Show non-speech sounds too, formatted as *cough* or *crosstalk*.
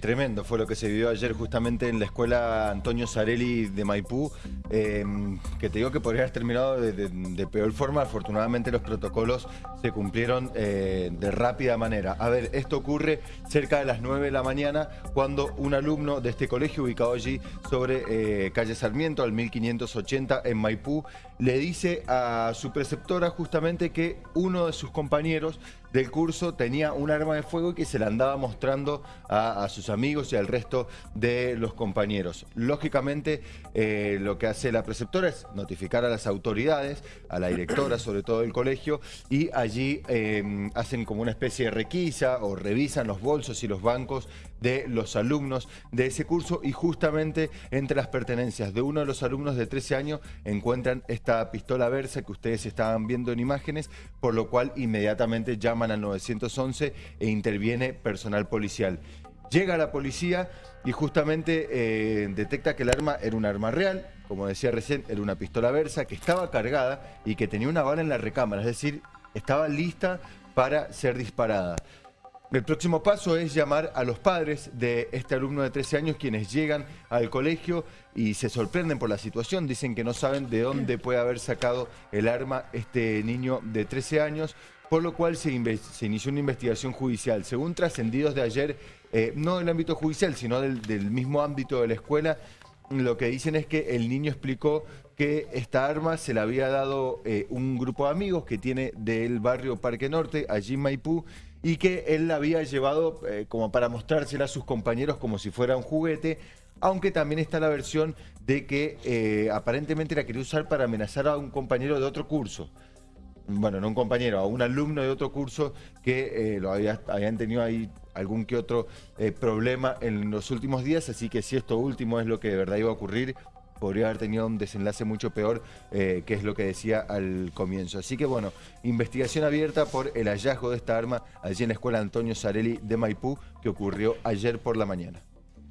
Tremendo fue lo que se vivió ayer justamente en la escuela Antonio Sarelli de Maipú, eh, que te digo que podría haber terminado de, peor forma, afortunadamente los protocolos se cumplieron eh, de rápida manera. A ver, esto ocurre cerca de las 9 de la mañana cuando un alumno de este colegio ubicado allí sobre eh, calle Sarmiento al 1580 en Maipú le dice a su preceptora justamente que uno de sus compañeros del curso tenía un arma de fuego y que se la andaba mostrando a, a sus amigos y al resto de los compañeros. Lógicamente, eh, lo que hace la preceptora es notificar a las autoridades, a la directora *clears throat* sobre todo del colegio, y allí eh, hacen como una especie de requisa o revisan los bolsos y los bancos de los alumnos de ese curso y justamente entre las pertenencias de uno de los alumnos de 13 años encuentran esta pistola Versa que ustedes estaban viendo en imágenes, por lo cual inmediatamente llaman al 911 e interviene personal policial. Llega la policía y justamente eh, detecta que el arma era un arma real, como decía recién, era una pistola Versa que estaba cargada y que tenía una bala en la recámara, es decir, estaba lista para ser disparada. El próximo paso es llamar a los padres de este alumno de 13 años quienes llegan al colegio y se sorprenden por la situación. Dicen que no saben de dónde puede haber sacado el arma este niño de 13 años por lo cual se, inició una investigación judicial. Según trascendidos de ayer, eh, no del ámbito judicial, sino del, mismo ámbito de la escuela, lo que dicen es que el niño explicó que esta arma se la había dado eh, un grupo de amigos que tiene del barrio Parque Norte, allí en Maipú, y que él la había llevado eh, como para mostrársela a sus compañeros como si fuera un juguete, aunque también está la versión de que aparentemente la quería usar para amenazar a un compañero de otro curso. Bueno, no un compañero, a un alumno de otro curso que eh, lo había, habían tenido ahí algún que otro eh, problema en los últimos días, así que si esto último es lo que de verdad iba a ocurrir, podría haber tenido un desenlace mucho peor, eh, que es lo que decía al comienzo. Así que bueno, investigación abierta por el hallazgo de esta arma allí en la escuela Antonio Sarelli de Maipú, que ocurrió ayer por la mañana.